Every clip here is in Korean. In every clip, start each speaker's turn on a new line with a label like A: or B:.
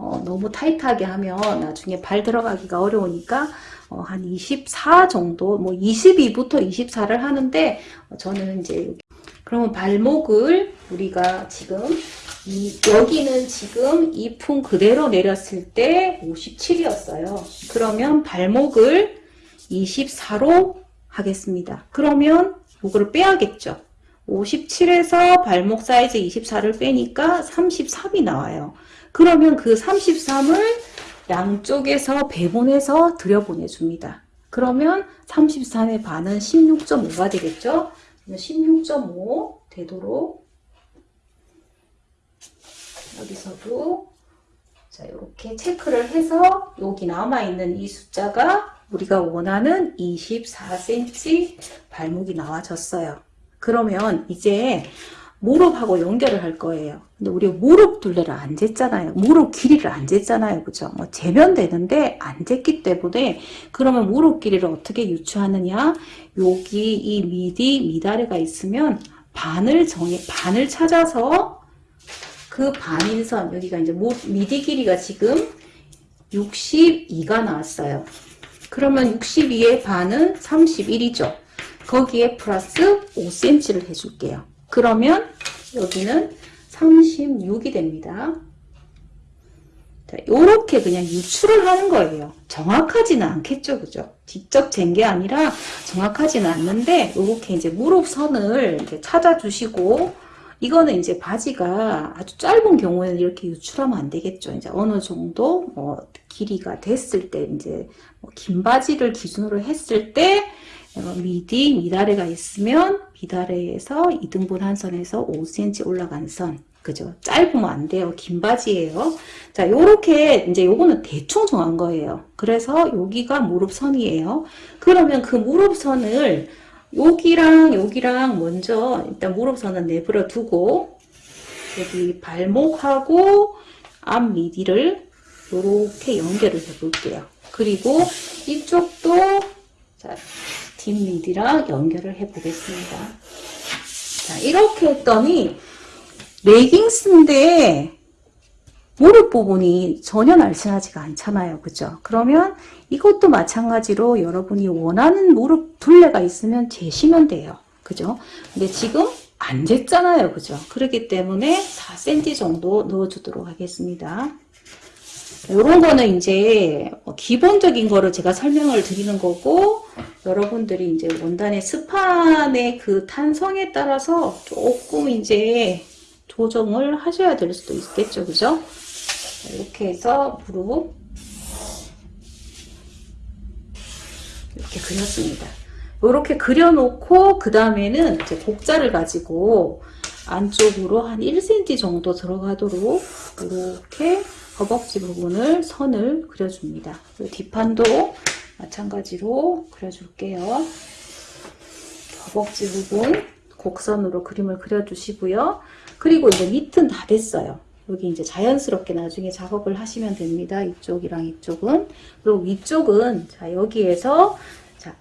A: 어, 너무 타이트하게 하면 나중에 발 들어가기가 어려우니까 어, 한 24 정도, 뭐 22부터 24를 하는데 어, 저는 이제 그러면 발목을 우리가 지금 이, 여기는 지금 이 품 그대로 내렸을 때 57이었어요. 그러면 발목을 24로 하겠습니다. 그러면 이거를 빼야겠죠. 57에서 발목 사이즈 24를 빼니까 33이 나와요. 그러면 그 33을 양쪽에서 배분해서 들여보내줍니다. 그러면 33의 반은 16.5가 되겠죠? 16.5 되도록 여기서도 자 이렇게 체크를 해서 여기 남아있는 이 숫자가 우리가 원하는 24cm 발목이 나와졌어요. 그러면 이제 무릎하고 연결을 할 거예요. 근데 우리 무릎 둘레를 안 쟀잖아요. 무릎 길이를 안 쟀잖아요. 그죠? 뭐 재면 되는데 안 쟀기 때문에 그러면 무릎 길이를 어떻게 유추하느냐? 여기 이 미디, 미다리가 있으면 반을 정해, 반을 찾아서 그 반인선, 여기가 이제 미디 길이가 지금 62가 나왔어요. 그러면 62의 반은 31이죠. 거기에 플러스 5cm를 해줄게요. 그러면 여기는 36이 됩니다. 자, 요렇게 그냥 유출을 하는 거예요. 정확하지는 않겠죠, 그죠? 직접 잰 게 아니라 정확하지는 않는데, 요렇게 이제 무릎선을 이제 찾아주시고, 이거는 이제 바지가 아주 짧은 경우에는 이렇게 유출하면 안 되겠죠. 이제 어느 정도 뭐 길이가 됐을 때, 이제 뭐 긴 바지를 기준으로 했을 때, 미디, 미다레가 있으면 미다레에서 2등분 한 선에서 5cm 올라간 선. 그죠? 짧으면 안 돼요. 긴 바지예요. 자, 요렇게 이제 요거는 대충 정한 거예요. 그래서 여기가 무릎선이에요. 그러면 그 무릎선을 여기랑 여기랑 먼저 일단 무릎선은 내버려 두고 여기 발목하고 앞 미디를 이렇게 연결을 해 볼게요. 그리고 이쪽도 자, 뒷미디랑 연결을 해 보겠습니다. 자, 이렇게 했더니 레깅스인데 무릎 부분이 전혀 날씬하지가 않잖아요. 그죠? 그러면 이것도 마찬가지로 여러분이 원하는 무릎 둘레가 있으면 재시면 돼요. 그죠? 근데 지금 안 쟀잖아요. 그죠? 그렇기 때문에 4cm 정도 넣어주도록 하겠습니다. 이런 거는 이제 뭐 기본적인 거를 제가 설명을 드리는 거고 여러분들이 이제 원단의 스판의 그 탄성에 따라서 조금 이제 조정을 하셔야 될 수도 있겠죠. 그죠? 이렇게 해서 무릎 이렇게 그렸습니다. 이렇게 그려놓고 그 다음에는 이제 곡자를 가지고 안쪽으로 한 1cm 정도 들어가도록 이렇게 허벅지 부분을 선을 그려줍니다. 뒷판도 마찬가지로 그려줄게요. 허벅지 부분 곡선으로 그림을 그려주시고요. 그리고 이제 밑은 다 됐어요. 여기 이제 자연스럽게 나중에 작업을 하시면 됩니다. 이쪽이랑 이쪽은. 그리고 위쪽은 자 여기에서 자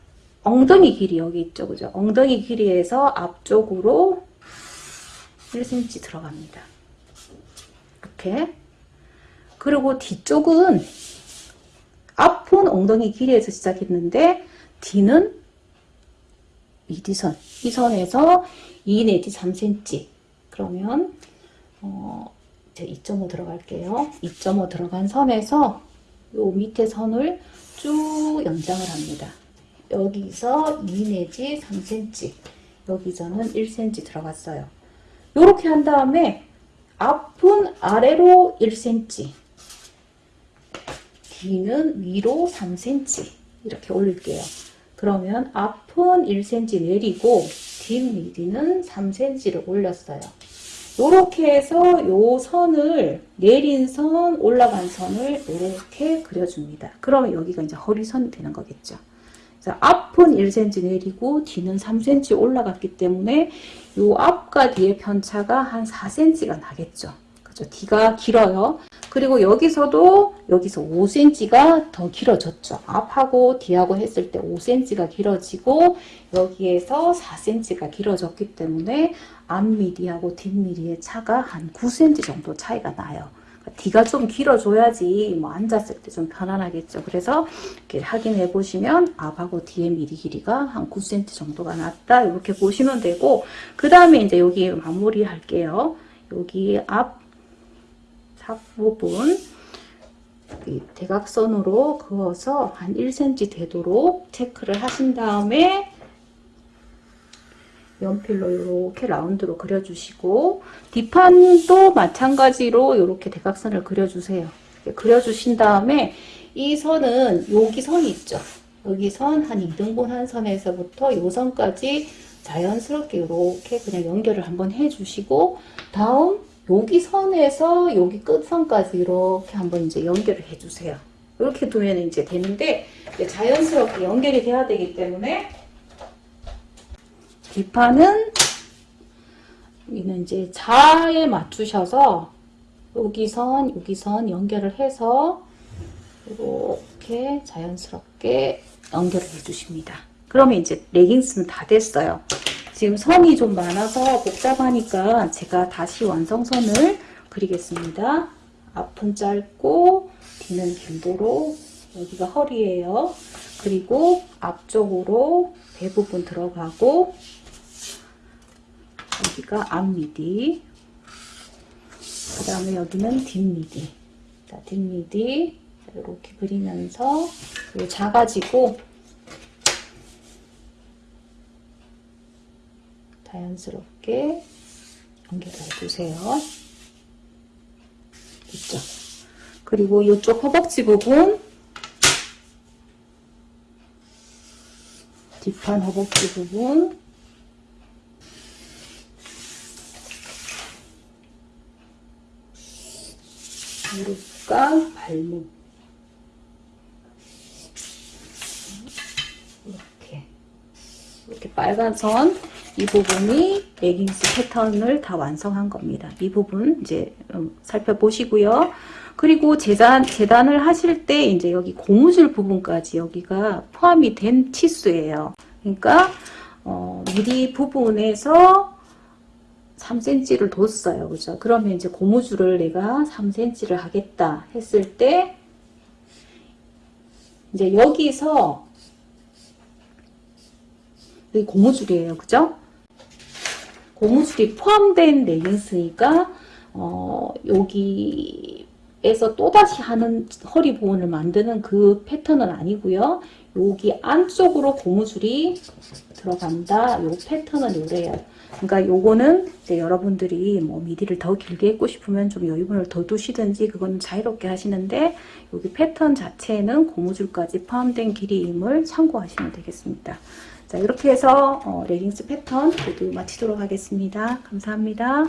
A: 엉덩이 길이 여기 있죠. 그죠? 엉덩이 길이에서 앞쪽으로 1cm 들어갑니다. 이렇게. 그리고 뒤쪽은 앞은 엉덩이 길이에서 시작했는데 뒤는 미디선. 이 선에서 2 내지 3cm. 그러면 어, 이제 2.5 들어갈게요. 2.5 들어간 선에서 요 밑에 선을 쭉 연장을 합니다. 여기서 2 내지 3cm, 여기서는 1cm 들어갔어요. 이렇게 한 다음에 앞은 아래로 1cm, 뒤는 위로 3cm 이렇게 올릴게요. 그러면 앞은 1cm 내리고 뒷 미디는 3cm를 올렸어요. 이렇게 해서 요 선을 내린 선, 올라간 선을 이렇게 그려줍니다. 그러면 여기가 이제 허리선이 되는 거겠죠. 자, 앞은 1cm 내리고 뒤는 3cm 올라갔기 때문에 요 앞과 뒤의 편차가 한 4cm가 나겠죠. 그죠? 뒤가 길어요. 그리고 여기서도 여기서 5cm가 더 길어졌죠. 앞하고 뒤하고 했을 때 5cm가 길어지고 여기에서 4cm가 길어졌기 때문에 앞미디하고 뒷미디의 차가 한 9cm 정도 차이가 나요. 뒤가 좀 길어줘야지 뭐 앉았을 때 좀 편안하겠죠. 그래서 이렇게 확인해 보시면 앞하고 뒤에 미리 길이가 한 9cm 정도가 났다. 이렇게 보시면 되고 그 다음에 이제 여기 마무리 할게요. 여기 앞 삽 부분 이 대각선으로 그어서 한 1cm 되도록 체크를 하신 다음에 연필로 이렇게 라운드로 그려주시고 뒷판도 마찬가지로 이렇게 대각선을 그려주세요. 그려주신 다음에 이 선은 여기 선이 있죠. 여기 선 한 2등분 한 선에서부터 이 선까지 자연스럽게 이렇게 그냥 연결을 한번 해주시고 다음 여기 선에서 여기 끝선까지 이렇게 한번 이제 연결을 해주세요. 이렇게 두면 이제 되는데 이제 자연스럽게 연결이 돼야 되기 때문에 뒷판은 여기는 이제 자에 맞추셔서 여기 선, 여기 선 연결을 해서 이렇게 자연스럽게 연결을 해주십니다. 그러면 이제 레깅스는 다 됐어요. 지금 선이 좀 많아서 복잡하니까 제가 다시 완성선을 그리겠습니다. 앞은 짧고 뒤는 길도록 여기가 허리예요. 그리고 앞쪽으로 대부분 들어가고 여기가 앞미디 그 다음에 여기는 뒷미디 자, 뒷미디 이렇게 그리면서 작아지고 자연스럽게 연결을 해주세요. 됐죠? 그리고 이쪽 허벅지 부분 뒷판 허벅지 부분 무릎과 발목 이렇게 이렇게 빨간 선 이 부분이 레깅스 패턴을 다 완성한 겁니다. 이 부분 이제 음, 살펴보시고요. 그리고 재단, 재단을 하실 때 이제 여기 고무줄 부분까지 여기가 포함이 된 치수예요. 그러니까 어, 미리 부분에서 3cm를 뒀어요. 그죠? 그러면 이제 고무줄을 내가 3cm를 하겠다 했을 때 이제 여기서 여기 고무줄이에요. 그죠? 고무줄이 포함된 레깅스니까 어, 여기에서 또다시 하는 허리 부분을 만드는 그 패턴은 아니고요. 여기 안쪽으로 고무줄이 들어간다. 요 패턴은 요래요. 그러니까 요거는 이제 여러분들이 뭐 미디를 더 길게 입고 싶으면 좀 여유분을 더 두시든지 그건 자유롭게 하시는데 여기 패턴 자체는 고무줄까지 포함된 길이임을 참고하시면 되겠습니다. 자 이렇게 해서 어, 레깅스 패턴 모두 마치도록 하겠습니다. 감사합니다.